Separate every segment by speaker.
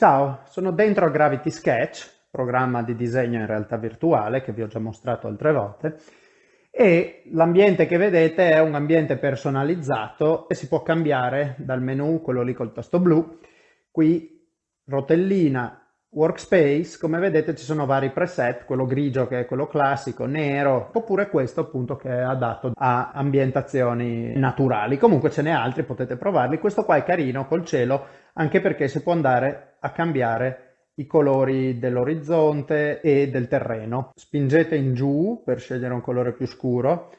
Speaker 1: Ciao, sono dentro Gravity Sketch, programma di disegno in realtà virtuale che vi ho già mostrato altre volte e l'ambiente che vedete è un ambiente personalizzato e si può cambiare dal menu, quello lì col tasto blu, qui rotellina workspace, come vedete ci sono vari preset, quello grigio che è quello classico, nero, oppure questo appunto che è adatto a ambientazioni naturali. Comunque ce n'è altri, potete provarli. Questo qua è carino col cielo, anche perché si può andare a cambiare i colori dell'orizzonte e del terreno. Spingete in giù per scegliere un colore più scuro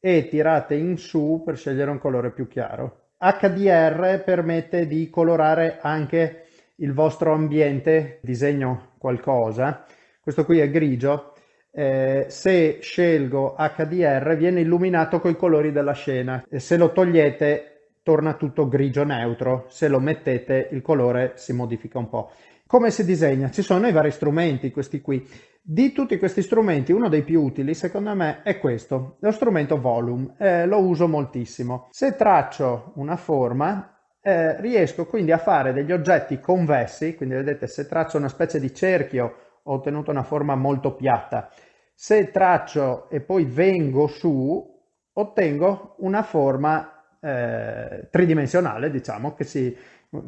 Speaker 1: e tirate in su per scegliere un colore più chiaro. HDR permette di colorare anche il vostro ambiente, disegno qualcosa, questo qui è grigio, eh, se scelgo HDR viene illuminato con i colori della scena e se lo togliete torna tutto grigio neutro, se lo mettete il colore si modifica un po'. Come si disegna? Ci sono i vari strumenti, questi qui. Di tutti questi strumenti, uno dei più utili, secondo me, è questo, lo strumento Volume. Eh, lo uso moltissimo. Se traccio una forma, eh, riesco quindi a fare degli oggetti convessi, quindi vedete se traccio una specie di cerchio ho ottenuto una forma molto piatta, se traccio e poi vengo su ottengo una forma eh, tridimensionale, diciamo, che si,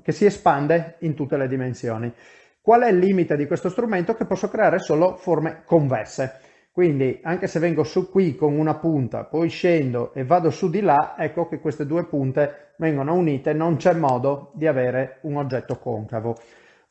Speaker 1: che si espande in tutte le dimensioni. Qual è il limite di questo strumento? Che posso creare solo forme convesse. Quindi anche se vengo su qui con una punta, poi scendo e vado su di là, ecco che queste due punte vengono unite, non c'è modo di avere un oggetto concavo.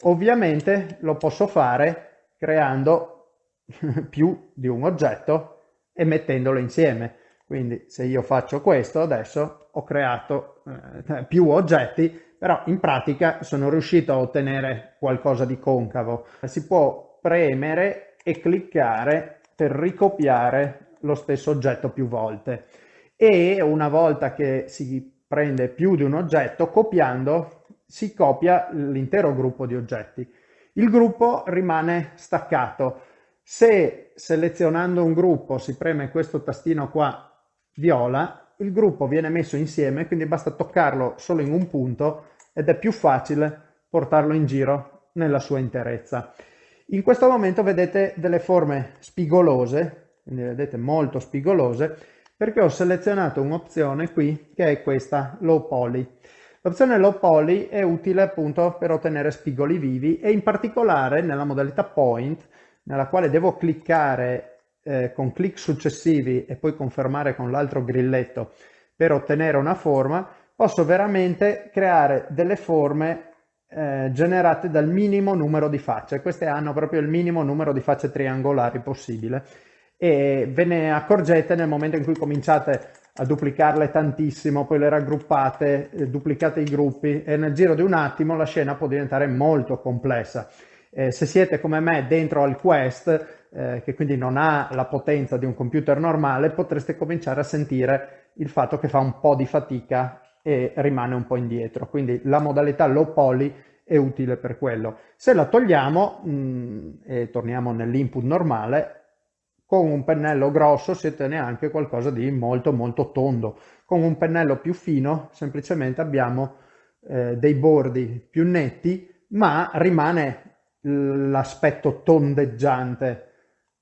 Speaker 1: Ovviamente lo posso fare creando più di un oggetto e mettendolo insieme. Quindi se io faccio questo adesso ho creato eh, più oggetti, però in pratica sono riuscito a ottenere qualcosa di concavo. Si può premere e cliccare per ricopiare lo stesso oggetto più volte e una volta che si prende più di un oggetto, copiando si copia l'intero gruppo di oggetti. Il gruppo rimane staccato. Se selezionando un gruppo si preme questo tastino qua viola, il gruppo viene messo insieme, quindi basta toccarlo solo in un punto ed è più facile portarlo in giro nella sua interezza. In questo momento vedete delle forme spigolose, quindi vedete molto spigolose, perché ho selezionato un'opzione qui che è questa low poly. L'opzione low poly è utile appunto per ottenere spigoli vivi e in particolare nella modalità point, nella quale devo cliccare eh, con clic successivi e poi confermare con l'altro grilletto per ottenere una forma, posso veramente creare delle forme eh, generate dal minimo numero di facce. Queste hanno proprio il minimo numero di facce triangolari possibile e ve ne accorgete nel momento in cui cominciate a duplicarle tantissimo, poi le raggruppate, eh, duplicate i gruppi e nel giro di un attimo la scena può diventare molto complessa. Eh, se siete come me dentro al Quest, eh, che quindi non ha la potenza di un computer normale, potreste cominciare a sentire il fatto che fa un po' di fatica e rimane un po' indietro. Quindi la modalità low poly è utile per quello. Se la togliamo mh, mm, e torniamo nell'input normale, con un pennello grosso si ottiene anche qualcosa di molto molto tondo. Con un pennello più fino semplicemente abbiamo eh, dei bordi più netti, ma rimane l'aspetto tondeggiante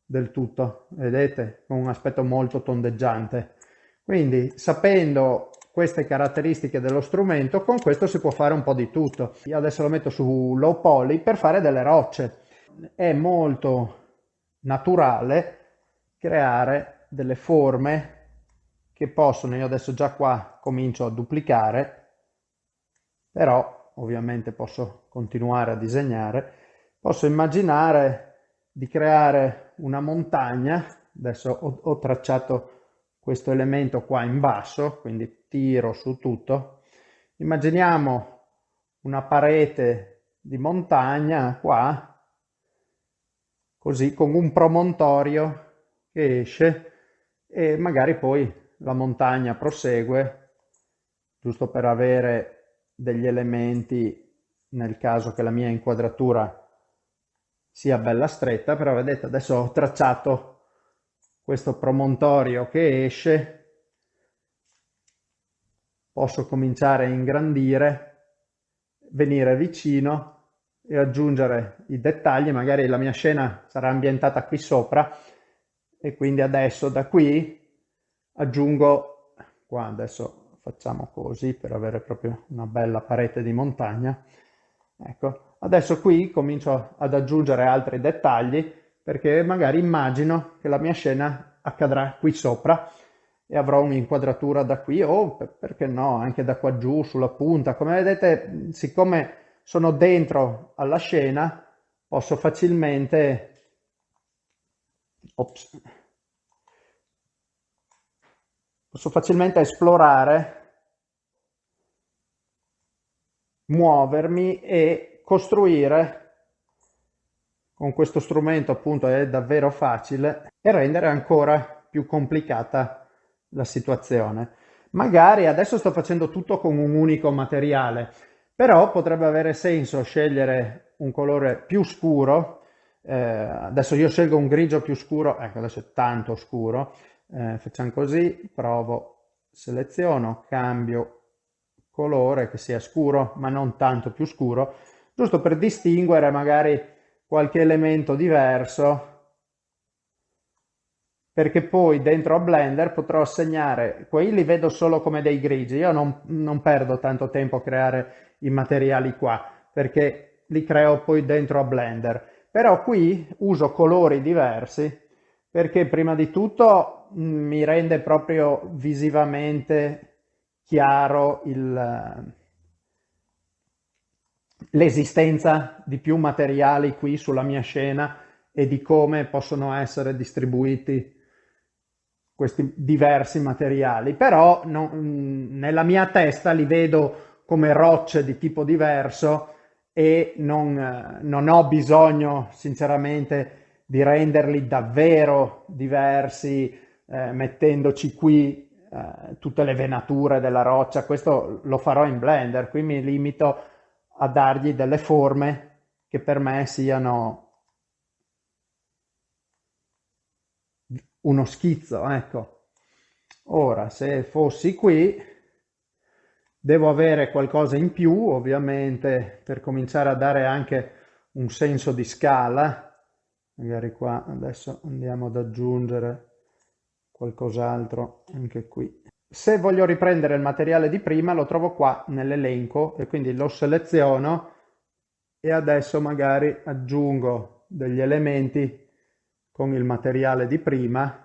Speaker 1: del tutto, vedete? Con un aspetto molto tondeggiante. Quindi sapendo queste caratteristiche dello strumento, con questo si può fare un po' di tutto. Io adesso lo metto su low poly per fare delle rocce. È molto naturale creare delle forme che possono, io adesso già qua comincio a duplicare, però ovviamente posso continuare a disegnare, posso immaginare di creare una montagna, adesso ho, ho tracciato questo elemento qua in basso, quindi tiro su tutto. Immaginiamo una parete di montagna qua, così con un promontorio che esce e magari poi la montagna prosegue, giusto per avere degli elementi nel caso che la mia inquadratura sia bella stretta, però vedete adesso ho tracciato questo promontorio che esce, posso cominciare a ingrandire, venire vicino e aggiungere i dettagli, magari la mia scena sarà ambientata qui sopra. E quindi adesso da qui aggiungo, qua adesso facciamo così per avere proprio una bella parete di montagna, ecco, adesso qui comincio ad aggiungere altri dettagli perché magari immagino che la mia scena accadrà qui sopra e avrò un'inquadratura da qui o perché no anche da qua giù sulla punta. Come vedete siccome sono dentro alla scena, posso facilmente ops, posso facilmente esplorare, muovermi e costruire con questo strumento appunto è davvero facile e rendere ancora più complicata la situazione. Magari adesso sto facendo tutto con un unico materiale, però potrebbe avere senso scegliere un colore più scuro, eh, adesso io scelgo un grigio più scuro, ecco adesso è tanto scuro, eh, facciamo così, provo, seleziono, cambio colore che sia scuro ma non tanto più scuro, giusto per distinguere magari qualche elemento diverso perché poi dentro a Blender potrò assegnare, quelli li vedo solo come dei grigi, io non, non perdo tanto tempo a creare i materiali qua, perché li creo poi dentro a Blender. Però qui uso colori diversi, perché prima di tutto mm, mi rende proprio visivamente chiaro l'esistenza di più materiali qui sulla mia scena e di come possono essere distribuiti questi diversi materiali, però no, mm, nella mia testa li vedo come rocce di tipo diverso e non, eh, non ho bisogno sinceramente di renderli davvero diversi eh, mettendoci qui eh, tutte le venature della roccia, questo lo farò in Blender, qui mi limito a dargli delle forme che per me siano uno schizzo, ecco. Ora, se fossi qui, Devo avere qualcosa in più, ovviamente, per cominciare a dare anche un senso di scala. Magari qua adesso andiamo ad aggiungere qualcos'altro anche qui. Se voglio riprendere il materiale di prima lo trovo qua nell'elenco e quindi lo seleziono e adesso magari aggiungo degli elementi con il materiale di prima.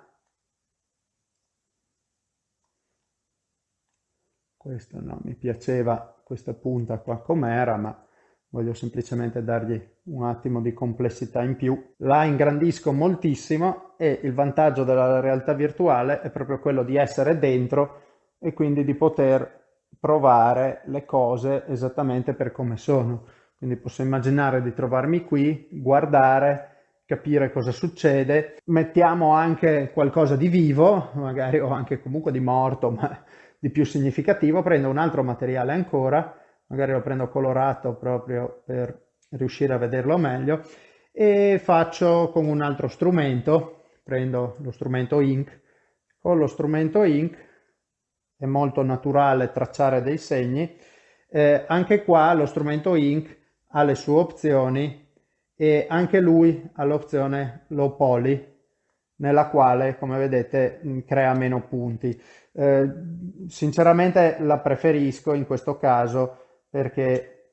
Speaker 1: Questo no, mi piaceva questa punta qua com'era, ma voglio semplicemente dargli un attimo di complessità in più. La ingrandisco moltissimo e il vantaggio della realtà virtuale è proprio quello di essere dentro e quindi di poter provare le cose esattamente per come sono. Quindi posso immaginare di trovarmi qui, guardare, capire cosa succede. Mettiamo anche qualcosa di vivo, magari o anche comunque di morto, ma di più significativo, prendo un altro materiale ancora, magari lo prendo colorato proprio per riuscire a vederlo meglio, e faccio con un altro strumento, prendo lo strumento Ink, con lo strumento Ink è molto naturale tracciare dei segni, eh, anche qua lo strumento Ink ha le sue opzioni e anche lui ha l'opzione Low Poly, nella quale, come vedete, crea meno punti. Eh, sinceramente la preferisco in questo caso perché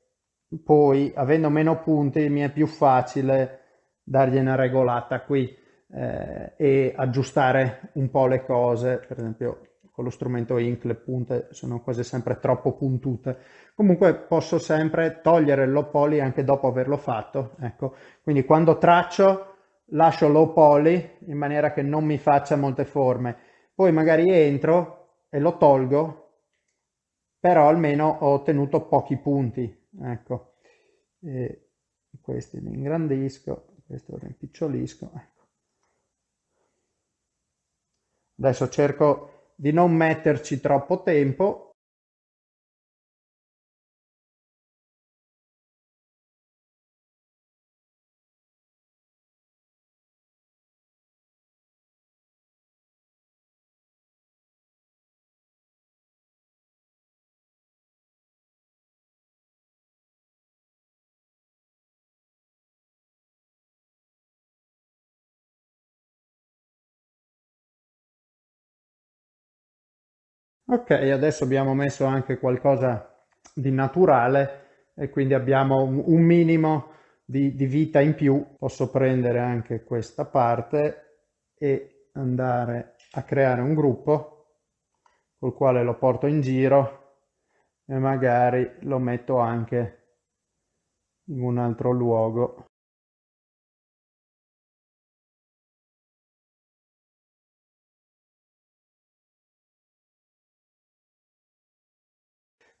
Speaker 1: poi avendo meno punti mi è più facile dargli una regolata qui eh, e aggiustare un po' le cose, per esempio con lo strumento Ink le punte sono quasi sempre troppo puntute. Comunque posso sempre togliere il low poly anche dopo averlo fatto, ecco. Quindi quando traccio lascio low poly in maniera che non mi faccia molte forme poi magari entro e lo tolgo, però almeno ho ottenuto pochi punti, ecco. E questi li ingrandisco, questo lo rimpicciolisco, ecco. Adesso cerco di non metterci troppo tempo Ok, adesso abbiamo messo anche qualcosa di naturale e quindi abbiamo un minimo di, di vita in più. Posso prendere anche questa parte e andare a creare un gruppo col quale lo porto in giro e magari lo metto anche in un altro luogo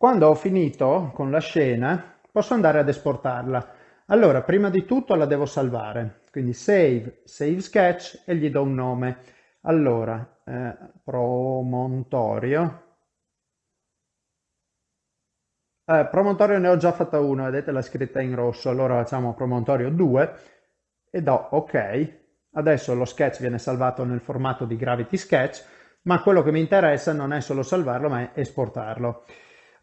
Speaker 1: Quando ho finito con la scena posso andare ad esportarla. Allora, prima di tutto la devo salvare, quindi save, save sketch e gli do un nome. Allora, eh, promontorio. Eh, promontorio ne ho già fatta uno, vedete la scritta in rosso, allora facciamo promontorio 2 e do ok. Adesso lo sketch viene salvato nel formato di Gravity Sketch, ma quello che mi interessa non è solo salvarlo, ma è esportarlo.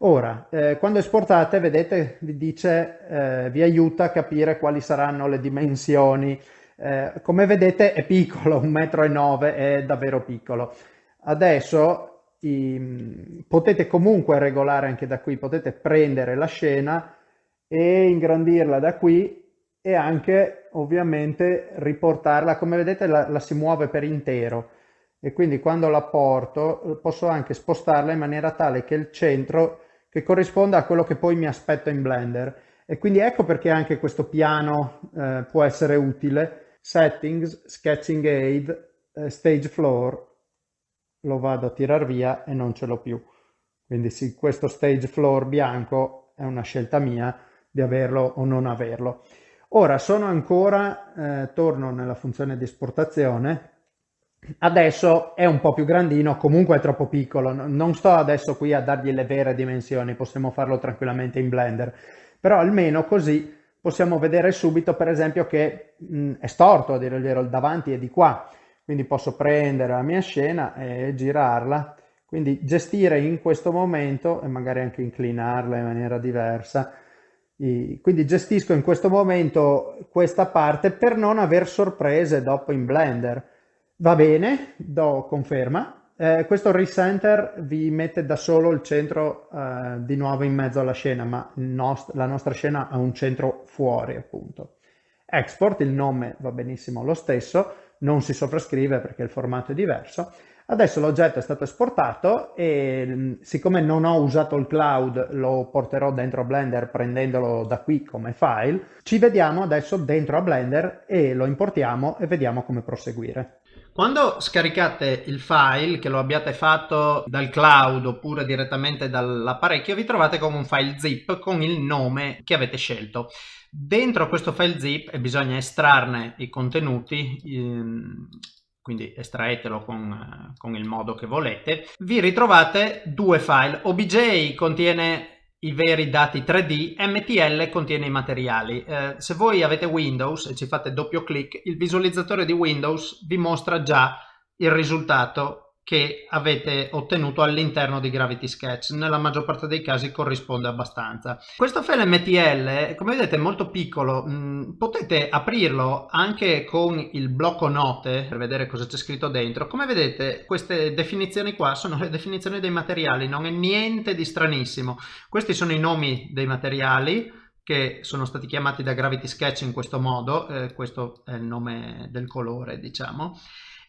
Speaker 1: Ora, eh, quando esportate, vedete, vi dice, eh, vi aiuta a capire quali saranno le dimensioni. Eh, come vedete è piccolo, 1,9 m è davvero piccolo. Adesso i, potete comunque regolare anche da qui, potete prendere la scena e ingrandirla da qui e anche ovviamente riportarla, come vedete la, la si muove per intero e quindi quando la porto posso anche spostarla in maniera tale che il centro che corrisponda a quello che poi mi aspetto in Blender. E quindi ecco perché anche questo piano eh, può essere utile. Settings, Sketching Aid, eh, Stage Floor, lo vado a tirar via e non ce l'ho più. Quindi sì, questo Stage Floor bianco è una scelta mia di averlo o non averlo. Ora sono ancora, eh, torno nella funzione di esportazione, Adesso è un po' più grandino, comunque è troppo piccolo, non sto adesso qui a dargli le vere dimensioni, possiamo farlo tranquillamente in Blender, però almeno così possiamo vedere subito per esempio che mh, è storto, a dire il vero, il davanti è di qua, quindi posso prendere la mia scena e girarla, quindi gestire in questo momento e magari anche inclinarla in maniera diversa, quindi gestisco in questo momento questa parte per non aver sorprese dopo in Blender. Va bene, do conferma. Eh, questo recenter vi mette da solo il centro eh, di nuovo in mezzo alla scena, ma nost la nostra scena ha un centro fuori appunto. Export, il nome va benissimo lo stesso, non si sovrascrive perché il formato è diverso. Adesso l'oggetto è stato esportato e mm, siccome non ho usato il cloud lo porterò dentro Blender prendendolo da qui come file. Ci vediamo adesso dentro a Blender e lo importiamo e vediamo come proseguire.
Speaker 2: Quando scaricate il file, che lo abbiate fatto dal cloud oppure direttamente dall'apparecchio, vi trovate con un file zip con il nome che avete scelto. Dentro questo file zip bisogna estrarne i contenuti, ehm, quindi estraetelo con, con il modo che volete. Vi ritrovate due file. OBJ contiene i veri dati 3D, MTL contiene i materiali. Eh, se voi avete Windows e ci fate doppio clic, il visualizzatore di Windows vi mostra già il risultato che avete ottenuto all'interno di Gravity Sketch. Nella maggior parte dei casi corrisponde abbastanza. Questo file MTL, come vedete, è molto piccolo. Mm, potete aprirlo anche con il blocco note per vedere cosa c'è scritto dentro. Come vedete, queste definizioni qua sono le definizioni dei materiali, non è niente di stranissimo. Questi sono i nomi dei materiali che sono stati chiamati da Gravity Sketch in questo modo, eh, questo è il nome del colore, diciamo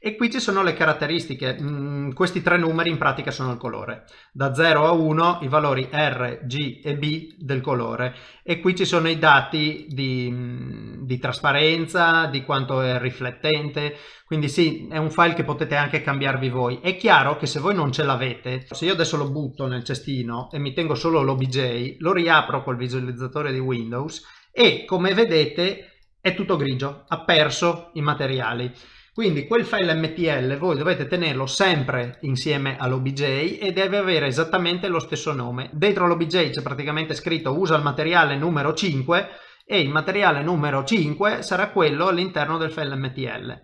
Speaker 2: e qui ci sono le caratteristiche, mm, questi tre numeri in pratica sono il colore, da 0 a 1 i valori R, G e B del colore. E qui ci sono i dati di, mm, di trasparenza, di quanto è riflettente, quindi sì, è un file che potete anche cambiarvi voi. È chiaro che se voi non ce l'avete, se io adesso lo butto nel cestino e mi tengo solo l'OBJ, lo riapro col visualizzatore di Windows e come vedete è tutto grigio, ha perso i materiali. Quindi quel file MTL voi dovete tenerlo sempre insieme all'OBJ e deve avere esattamente lo stesso nome. Dentro l'OBJ c'è praticamente scritto usa il materiale numero 5 e il materiale numero 5 sarà quello all'interno del file MTL.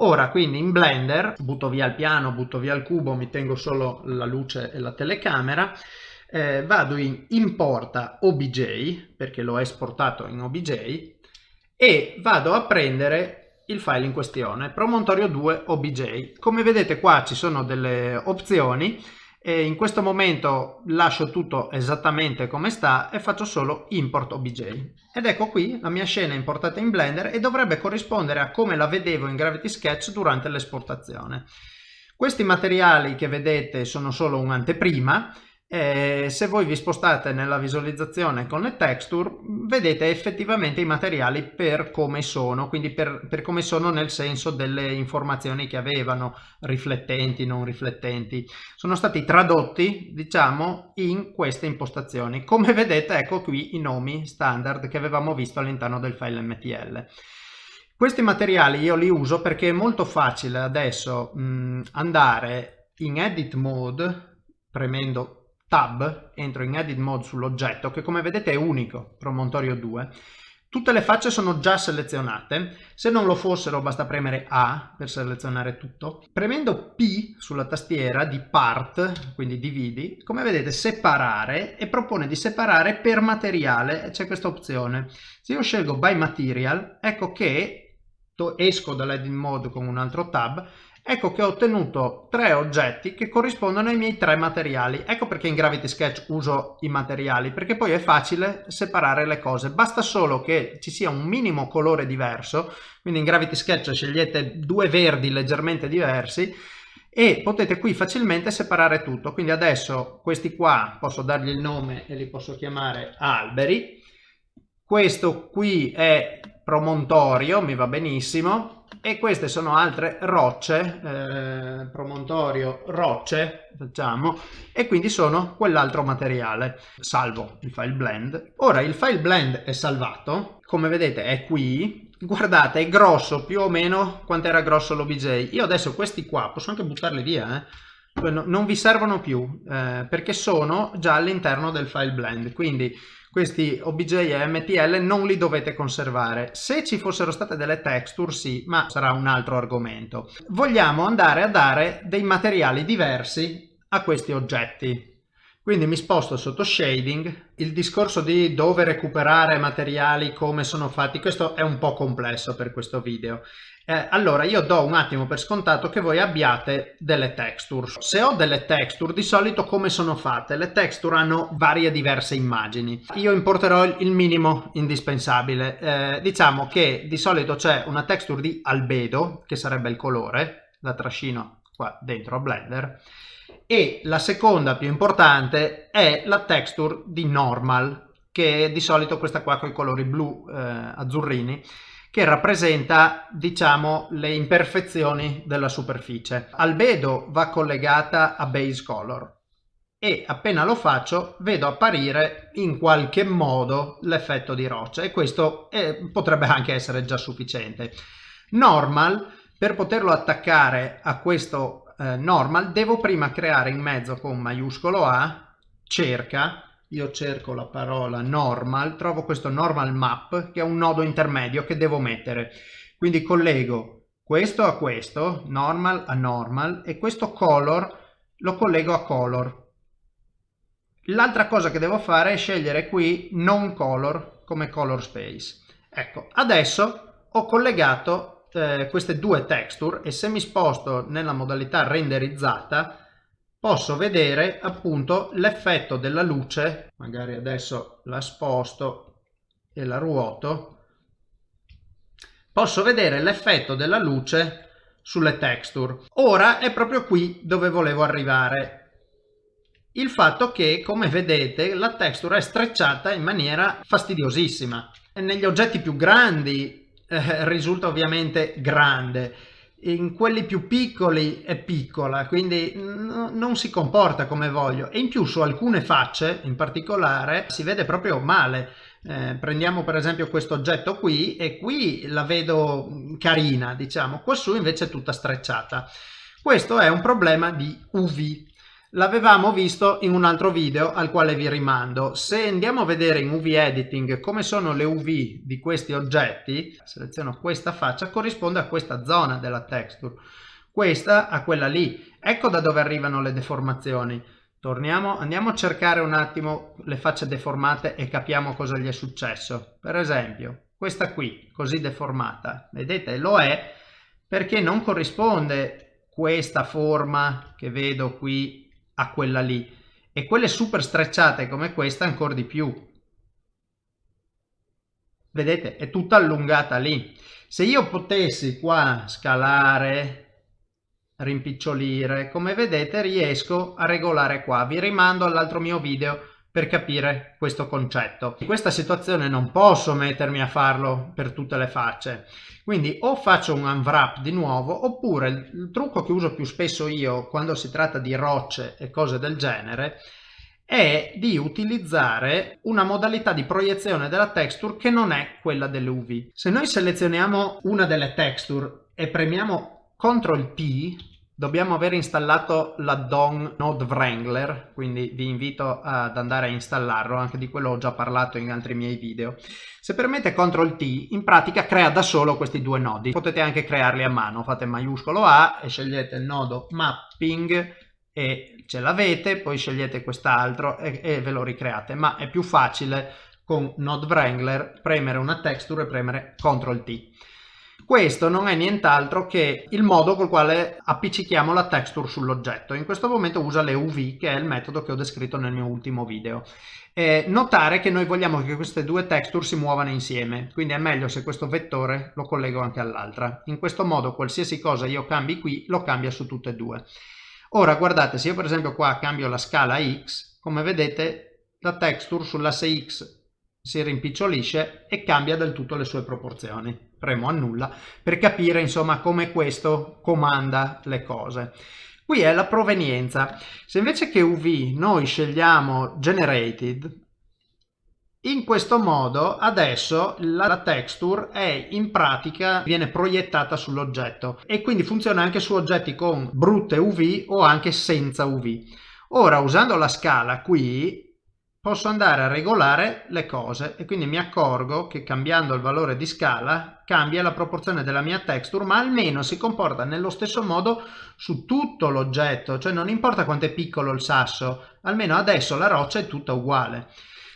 Speaker 2: Ora quindi in Blender butto via il piano, butto via il cubo, mi tengo solo la luce e la telecamera, eh, vado in importa OBJ perché l'ho esportato in OBJ e vado a prendere il file in questione, promontorio 2 obj. Come vedete qua ci sono delle opzioni e in questo momento lascio tutto esattamente come sta e faccio solo import obj ed ecco qui la mia scena importata in Blender e dovrebbe corrispondere a come la vedevo in Gravity Sketch durante l'esportazione. Questi materiali che vedete sono solo un'anteprima e se voi vi spostate nella visualizzazione con le texture vedete effettivamente i materiali per come sono quindi per, per, come sono nel senso delle informazioni che avevano riflettenti non riflettenti. Sono stati tradotti diciamo in queste impostazioni. Come vedete ecco qui i nomi standard che avevamo visto all'interno del file mtl questi materiali io li uso perché è molto facile adesso mh, andare in edit mode premendo tab, entro in edit mode sull'oggetto che come vedete è unico, Promontorio 2. Tutte le facce sono già selezionate, se non lo fossero basta premere A per selezionare tutto. Premendo P sulla tastiera di Part, quindi dividi, come vedete separare e propone di separare per materiale, c'è questa opzione. Se io scelgo By Material, ecco che esco dall'edit mode con un altro tab ecco che ho ottenuto tre oggetti che corrispondono ai miei tre materiali. Ecco perché in Gravity Sketch uso i materiali, perché poi è facile separare le cose. Basta solo che ci sia un minimo colore diverso, quindi in Gravity Sketch scegliete due verdi leggermente diversi e potete qui facilmente separare tutto. Quindi adesso questi qua posso dargli il nome e li posso chiamare alberi. Questo qui è promontorio, mi va benissimo e queste sono altre rocce, eh, promontorio rocce, facciamo, e quindi sono quell'altro materiale. Salvo il file blend. Ora il file blend è salvato, come vedete è qui, guardate è grosso più o meno quanto era grosso l'obj. Io adesso questi qua posso anche buttarli via, eh? Cioè, non vi servono più eh, perché sono già all'interno del file blend quindi questi OBJ e MTL non li dovete conservare. Se ci fossero state delle texture sì, ma sarà un altro argomento. Vogliamo andare a dare dei materiali diversi a questi oggetti. Quindi mi sposto sotto shading, il discorso di dove recuperare materiali, come sono fatti, questo è un po' complesso per questo video. Eh, allora io do un attimo per scontato che voi abbiate delle texture. Se ho delle texture di solito come sono fatte? Le texture hanno varie diverse immagini. Io importerò il minimo indispensabile. Eh, diciamo che di solito c'è una texture di albedo che sarebbe il colore, la trascino qua dentro a Blender e la seconda più importante è la texture di normal che di solito questa qua con i colori blu eh, azzurrini che rappresenta diciamo le imperfezioni della superficie. Albedo va collegata a base color e appena lo faccio vedo apparire in qualche modo l'effetto di roccia e questo è, potrebbe anche essere già sufficiente. Normal per poterlo attaccare a questo eh, normal devo prima creare in mezzo con maiuscolo A cerca io cerco la parola normal, trovo questo normal map che è un nodo intermedio che devo mettere. Quindi collego questo a questo, normal a normal, e questo color lo collego a color. L'altra cosa che devo fare è scegliere qui non color come color space. Ecco, adesso ho collegato eh, queste due texture e se mi sposto nella modalità renderizzata posso vedere appunto l'effetto della luce, magari adesso la sposto e la ruoto, posso vedere l'effetto della luce sulle texture. Ora è proprio qui dove volevo arrivare. Il fatto che, come vedete, la texture è strecciata in maniera fastidiosissima. Negli oggetti più grandi eh, risulta ovviamente grande in quelli più piccoli è piccola, quindi non si comporta come voglio e in più su alcune facce in particolare si vede proprio male. Eh, prendiamo per esempio questo oggetto qui e qui la vedo carina, diciamo, quassù invece è tutta strecciata. Questo è un problema di UV, L'avevamo visto in un altro video al quale vi rimando. Se andiamo a vedere in UV Editing come sono le UV di questi oggetti, seleziono questa faccia, corrisponde a questa zona della texture, questa a quella lì. Ecco da dove arrivano le deformazioni. Torniamo, andiamo a cercare un attimo le facce deformate e capiamo cosa gli è successo. Per esempio, questa qui, così deformata, vedete, lo è perché non corrisponde questa forma che vedo qui a quella lì e quelle super strecciate come questa ancora di più. Vedete, è tutta allungata lì. Se io potessi qua scalare, rimpicciolire, come vedete riesco a regolare qua. Vi rimando all'altro mio video per capire questo concetto. In questa situazione non posso mettermi a farlo per tutte le facce, quindi o faccio un unwrap di nuovo oppure il trucco che uso più spesso io quando si tratta di rocce e cose del genere è di utilizzare una modalità di proiezione della texture che non è quella delle UV. Se noi selezioniamo una delle texture e premiamo CTRL T Dobbiamo aver installato l'add-on Node Wrangler, quindi vi invito ad andare a installarlo, anche di quello ho già parlato in altri miei video. Se permette CTRL T, in pratica crea da solo questi due nodi. Potete anche crearli a mano, fate maiuscolo A e scegliete il nodo Mapping e ce l'avete, poi scegliete quest'altro e, e ve lo ricreate, ma è più facile con Node Wrangler premere una texture e premere CTRL T. Questo non è nient'altro che il modo col quale appiccichiamo la texture sull'oggetto. In questo momento usa le UV, che è il metodo che ho descritto nel mio ultimo video. Eh, notare che noi vogliamo che queste due texture si muovano insieme, quindi è meglio se questo vettore lo collego anche all'altra. In questo modo qualsiasi cosa io cambi qui, lo cambia su tutte e due. Ora guardate, se io per esempio qua cambio la scala X, come vedete la texture sull'asse X si rimpicciolisce e cambia del tutto le sue proporzioni. Premo annulla per capire insomma come questo comanda le cose. Qui è la provenienza. Se invece che UV noi scegliamo Generated, in questo modo adesso la texture è in pratica viene proiettata sull'oggetto e quindi funziona anche su oggetti con brutte UV o anche senza UV. Ora usando la scala qui posso andare a regolare le cose e quindi mi accorgo che cambiando il valore di scala cambia la proporzione della mia texture ma almeno si comporta nello stesso modo su tutto l'oggetto cioè non importa quanto è piccolo il sasso almeno adesso la roccia è tutta uguale.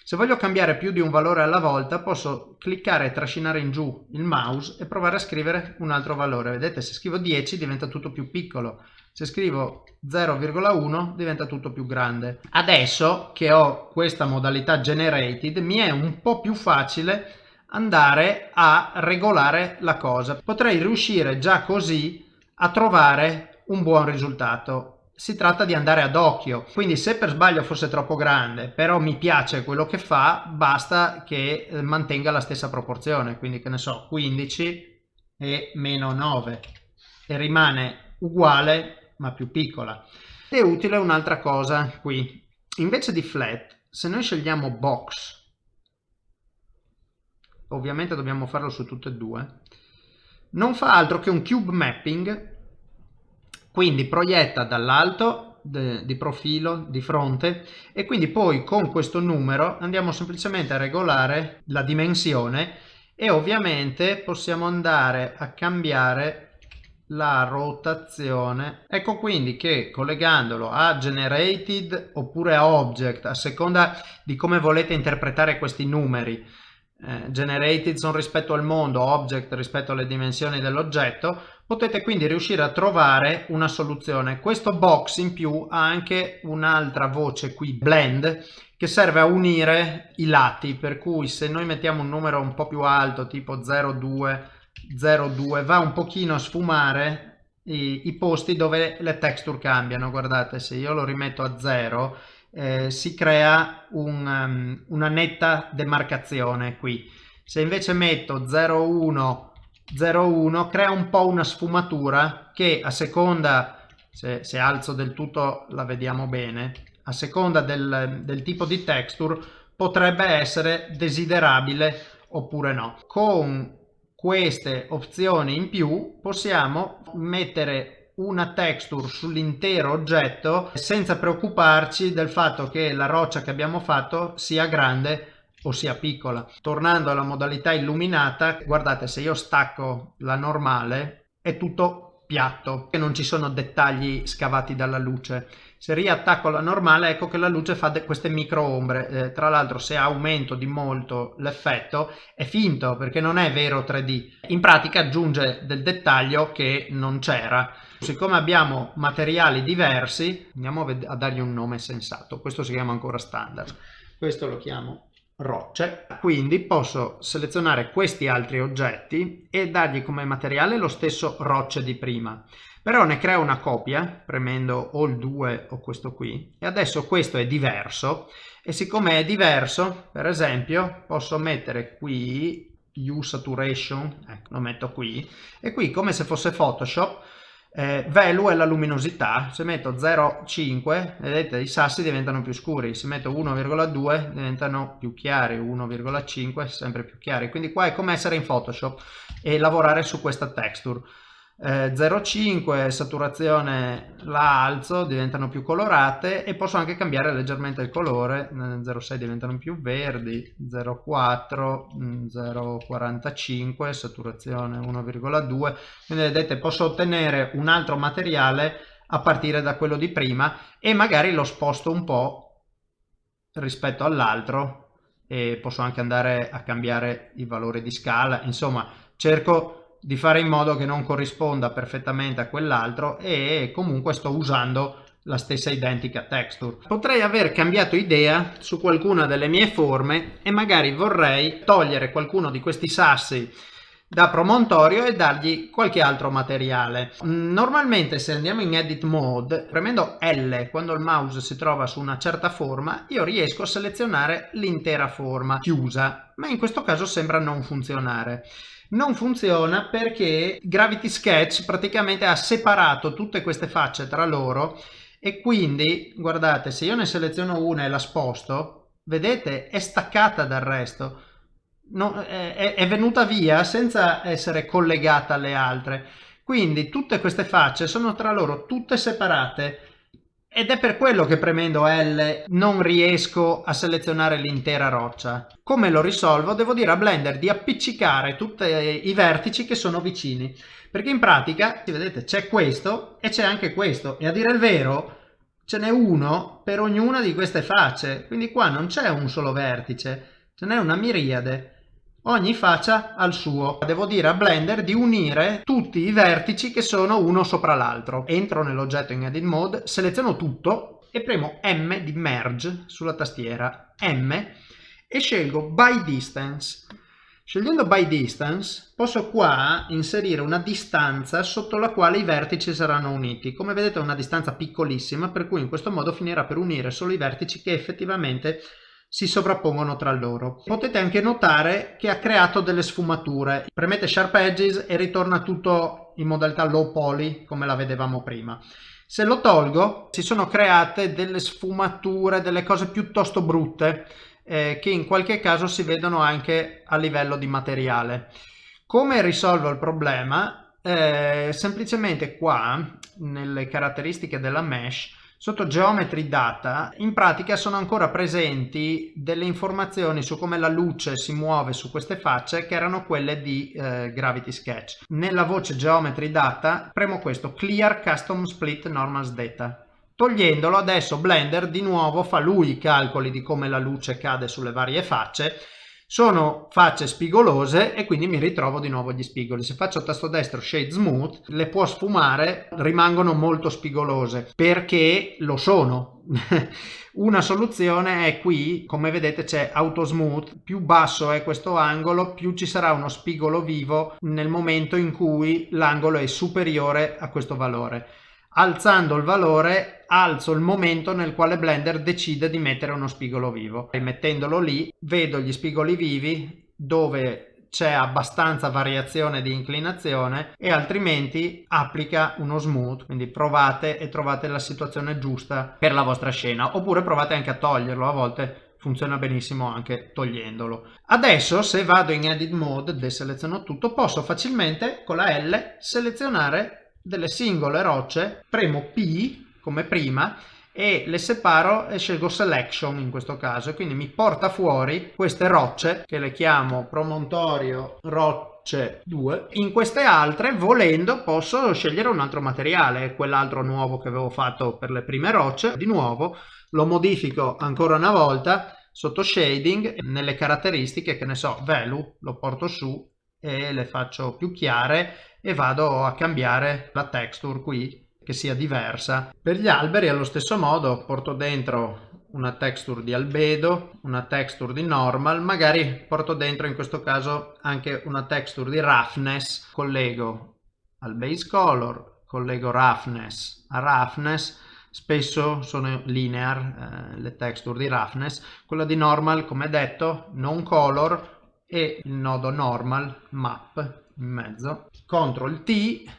Speaker 2: Se voglio cambiare più di un valore alla volta posso cliccare e trascinare in giù il mouse e provare a scrivere un altro valore. Vedete se scrivo 10 diventa tutto più piccolo se scrivo 0,1 diventa tutto più grande. Adesso che ho questa modalità generated mi è un po' più facile andare a regolare la cosa. Potrei riuscire già così a trovare un buon risultato. Si tratta di andare ad occhio, quindi se per sbaglio fosse troppo grande, però mi piace quello che fa, basta che eh, mantenga la stessa proporzione, quindi che ne so, 15 e meno 9 e rimane uguale ma più piccola. È utile un'altra cosa qui. Invece di flat, se noi scegliamo box, ovviamente dobbiamo farlo su tutte e due, non fa altro che un cube mapping, quindi proietta dall'alto di profilo, di fronte e quindi poi con questo numero andiamo semplicemente a regolare la dimensione e ovviamente possiamo andare a cambiare la rotazione. Ecco quindi che collegandolo a generated oppure a object, a seconda di come volete interpretare questi numeri, eh, generated sono rispetto al mondo, object rispetto alle dimensioni dell'oggetto, potete quindi riuscire a trovare una soluzione. Questo box in più ha anche un'altra voce qui, blend, che serve a unire i lati, per cui se noi mettiamo un numero un po' più alto, tipo 0,2, 0,2 va un pochino a sfumare i, i, posti dove le texture cambiano. Guardate se io lo rimetto a 0 eh, si crea un, um, una netta demarcazione qui. Se invece metto 0,1 0,1 crea un po' una sfumatura che a seconda se, se alzo del tutto la vediamo bene a seconda del, del tipo di texture potrebbe essere desiderabile oppure no. Con queste opzioni in più possiamo mettere una texture sull'intero oggetto senza preoccuparci del fatto che la roccia che abbiamo fatto sia grande o sia piccola. Tornando alla modalità illuminata, guardate se io stacco la normale è tutto piatto e non ci sono dettagli scavati dalla luce. Se riattacco la normale ecco che la luce fa queste micro ombre, eh, tra l'altro se aumento di molto l'effetto è finto perché non è vero 3D, in pratica aggiunge del dettaglio che non c'era. Siccome abbiamo materiali diversi andiamo a dargli un nome sensato, questo si chiama ancora standard, questo lo chiamo rocce. Quindi posso selezionare questi altri oggetti e dargli come materiale lo stesso rocce di prima però ne creo una copia premendo o il 2 o questo qui. E adesso questo è diverso. E siccome è diverso per esempio posso mettere qui U saturation. Ecco lo metto qui. E qui come se fosse Photoshop eh, value è la luminosità, se metto 0,5 vedete i sassi diventano più scuri, se metto 1,2 diventano più chiari, 1,5 sempre più chiari, quindi qua è come essere in Photoshop e lavorare su questa texture eh, 0,5 saturazione la alzo diventano più colorate e posso anche cambiare leggermente il colore. 0,6 diventano più verdi 0,4 0,45 saturazione 1,2 quindi vedete posso ottenere un altro materiale a partire da quello di prima e magari lo sposto un po' rispetto all'altro e posso anche andare a cambiare i valori di scala. Insomma cerco di fare in modo che non corrisponda perfettamente a quell'altro e comunque sto usando la stessa identica texture. Potrei aver cambiato idea su qualcuna delle mie forme e magari vorrei togliere qualcuno di questi sassi da promontorio e dargli qualche altro materiale. Normalmente se andiamo in edit mode, premendo L quando il mouse si trova su una certa forma, io riesco a selezionare l'intera forma chiusa, ma in questo caso sembra non funzionare non funziona perché Gravity Sketch praticamente ha separato tutte queste facce tra loro e quindi guardate se io ne seleziono una e la sposto vedete è staccata dal resto no, è, è venuta via senza essere collegata alle altre quindi tutte queste facce sono tra loro tutte separate ed è per quello che premendo L non riesco a selezionare l'intera roccia. Come lo risolvo? Devo dire a Blender di appiccicare tutti i vertici che sono vicini. Perché in pratica, vedete, c'è questo e c'è anche questo. E a dire il vero, ce n'è uno per ognuna di queste facce. Quindi qua non c'è un solo vertice, ce n'è una miriade ogni faccia al suo. Devo dire a Blender di unire tutti i vertici che sono uno sopra l'altro. Entro nell'oggetto in Edit Mode, seleziono tutto e premo M di Merge sulla tastiera M e scelgo By Distance. Scegliendo By Distance posso qua inserire una distanza sotto la quale i vertici saranno uniti. Come vedete è una distanza piccolissima per cui in questo modo finirà per unire solo i vertici che effettivamente si sovrappongono tra loro. Potete anche notare che ha creato delle sfumature. Premete Sharp Edges e ritorna tutto in modalità low poly come la vedevamo prima. Se lo tolgo si sono create delle sfumature, delle cose piuttosto brutte eh, che in qualche caso si vedono anche a livello di materiale. Come risolvo il problema? Eh, semplicemente qua nelle caratteristiche della mesh Sotto Geometry Data in pratica sono ancora presenti delle informazioni su come la luce si muove su queste facce che erano quelle di eh, Gravity Sketch. Nella voce Geometry Data premo questo Clear Custom Split Normals Data. Togliendolo adesso Blender di nuovo fa lui i calcoli di come la luce cade sulle varie facce sono facce spigolose e quindi mi ritrovo di nuovo gli spigoli. Se faccio tasto destro Shade Smooth, le può sfumare, rimangono molto spigolose perché lo sono. Una soluzione è qui, come vedete c'è Auto Smooth, più basso è questo angolo, più ci sarà uno spigolo vivo nel momento in cui l'angolo è superiore a questo valore alzando il valore alzo il momento nel quale Blender decide di mettere uno spigolo vivo. E mettendolo lì vedo gli spigoli vivi dove c'è abbastanza variazione di inclinazione e altrimenti applica uno smooth. Quindi provate e trovate la situazione giusta per la vostra scena. Oppure provate anche a toglierlo a volte funziona benissimo anche togliendolo. Adesso se vado in edit mode deseleziono tutto posso facilmente con la L selezionare delle singole rocce, premo P come prima e le separo e scelgo selection in questo caso quindi mi porta fuori queste rocce che le chiamo promontorio rocce 2 in queste altre volendo posso scegliere un altro materiale quell'altro nuovo che avevo fatto per le prime rocce. Di nuovo lo modifico ancora una volta sotto shading nelle caratteristiche che ne so value lo porto su e le faccio più chiare e vado a cambiare la texture qui che sia diversa. Per gli alberi allo stesso modo porto dentro una texture di albedo, una texture di normal, magari porto dentro in questo caso anche una texture di roughness, collego al base color, collego roughness a roughness, spesso sono linear eh, le texture di roughness, quella di normal come detto non color e il nodo normal map in mezzo, CTRL T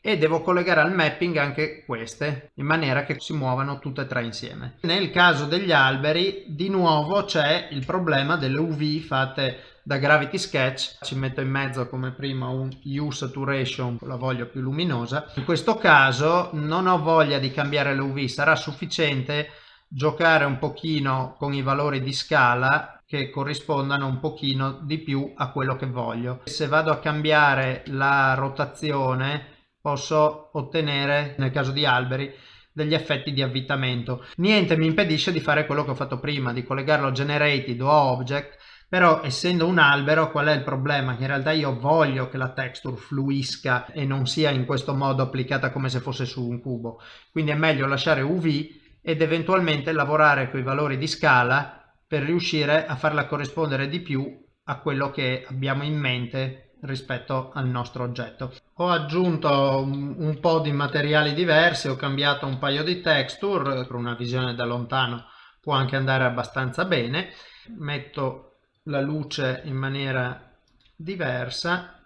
Speaker 2: e devo collegare al mapping anche queste in maniera che si muovano tutte e tre insieme. Nel caso degli alberi di nuovo c'è il problema delle UV fatte da Gravity Sketch, ci metto in mezzo come prima un U Saturation, la voglio più luminosa. In questo caso non ho voglia di cambiare le UV, sarà sufficiente giocare un pochino con i valori di scala che corrispondano un pochino di più a quello che voglio. Se vado a cambiare la rotazione posso ottenere, nel caso di alberi, degli effetti di avvitamento. Niente mi impedisce di fare quello che ho fatto prima, di collegarlo a generated o a object, però essendo un albero qual è il problema? Che in realtà io voglio che la texture fluisca e non sia in questo modo applicata come se fosse su un cubo. Quindi è meglio lasciare UV ed eventualmente lavorare con i valori di scala per riuscire a farla corrispondere di più a quello che abbiamo in mente rispetto al nostro oggetto. Ho aggiunto un, po' di materiali diversi, ho cambiato un paio di texture, per una visione da lontano può anche andare abbastanza bene. Metto la luce in maniera diversa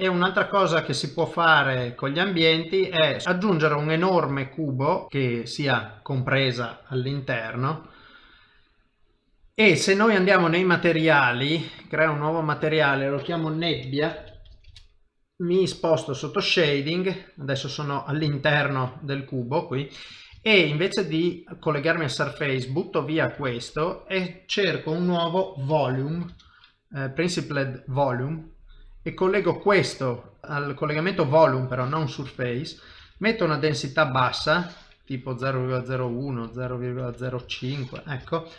Speaker 2: e un'altra cosa che si può fare con gli ambienti è aggiungere un enorme cubo che sia compresa all'interno. E se noi andiamo nei materiali creo un nuovo materiale lo chiamo nebbia. Mi sposto sotto shading adesso sono all'interno del cubo qui e invece di collegarmi a surface butto via questo e cerco un nuovo volume eh, principled volume e collego questo al collegamento volume però non surface. Metto una densità bassa tipo 0,01 0,05 ecco.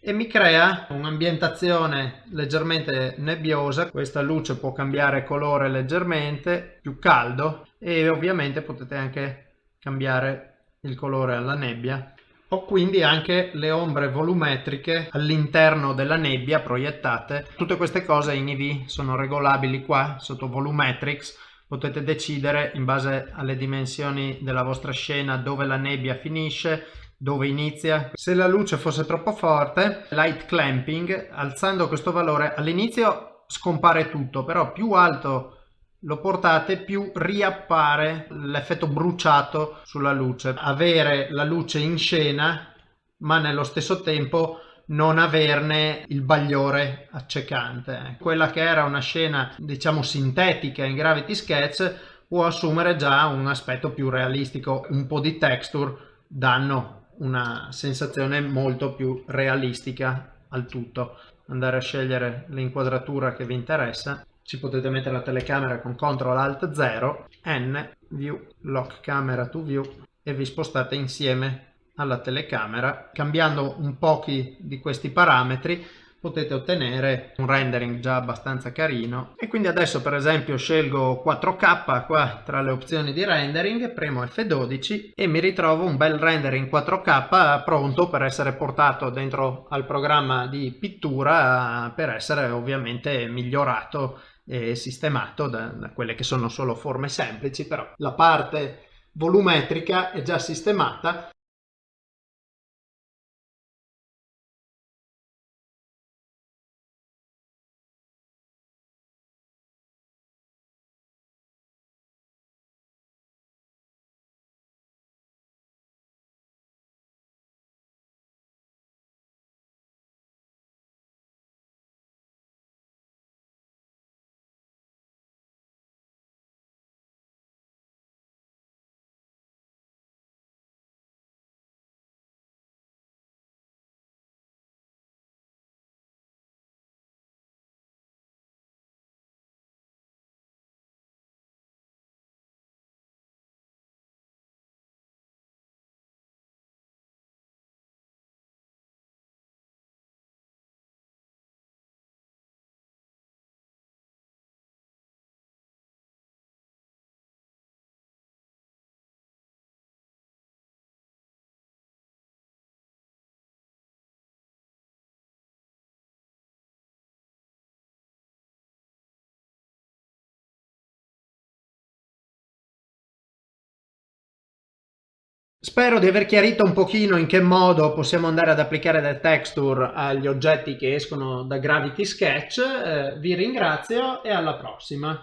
Speaker 2: E mi crea un'ambientazione leggermente nebbiosa. Questa luce può cambiare colore leggermente più caldo. E ovviamente potete anche cambiare il colore alla nebbia ho quindi anche le ombre volumetriche all'interno della nebbia proiettate tutte queste cose in EV sono regolabili qua sotto volumetrics potete decidere in base alle dimensioni della vostra scena dove la nebbia finisce dove inizia. Se la luce fosse troppo forte, light clamping, alzando questo valore all'inizio scompare tutto, però più alto lo portate più riappare l'effetto bruciato sulla luce. Avere la luce in scena ma nello stesso tempo non averne il bagliore accecante. Quella che era una scena diciamo sintetica in Gravity Sketch può assumere già un aspetto più realistico, un po' di texture danno una sensazione molto più realistica al tutto andare a scegliere l'inquadratura che vi interessa ci potete mettere la telecamera con CTRL ALT 0 N View Lock Camera to View e vi spostate insieme alla telecamera. Cambiando un pochi di questi parametri potete ottenere un rendering già abbastanza carino. E quindi adesso per esempio scelgo 4K qua tra le opzioni di rendering premo F12 e mi ritrovo un bel rendering 4K pronto per essere portato dentro al programma di pittura per essere ovviamente migliorato e sistemato da, da quelle che sono solo forme semplici però la parte volumetrica è già sistemata Spero di aver chiarito un pochino in che modo possiamo andare ad applicare le texture agli oggetti che escono da Gravity Sketch. Eh, vi ringrazio e alla prossima.